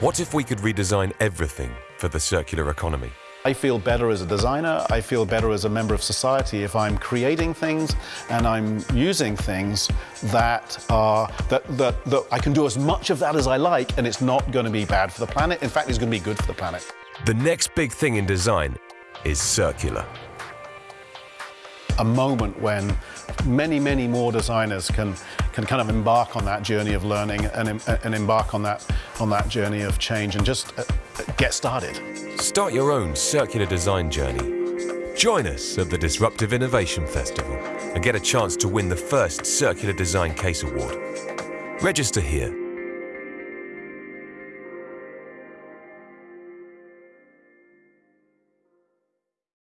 What if we could redesign everything for the circular economy? I feel better as a designer, I feel better as a member of society if I'm creating things and I'm using things that are that, that, that I can do as much of that as I like and it's not going to be bad for the planet. In fact, it's going to be good for the planet. The next big thing in design is circular. A moment when many, many more designers can can kind of embark on that journey of learning and, and embark on that on that journey of change and just uh, get started. Start your own circular design journey. Join us at the Disruptive Innovation Festival and get a chance to win the first Circular Design Case Award. Register here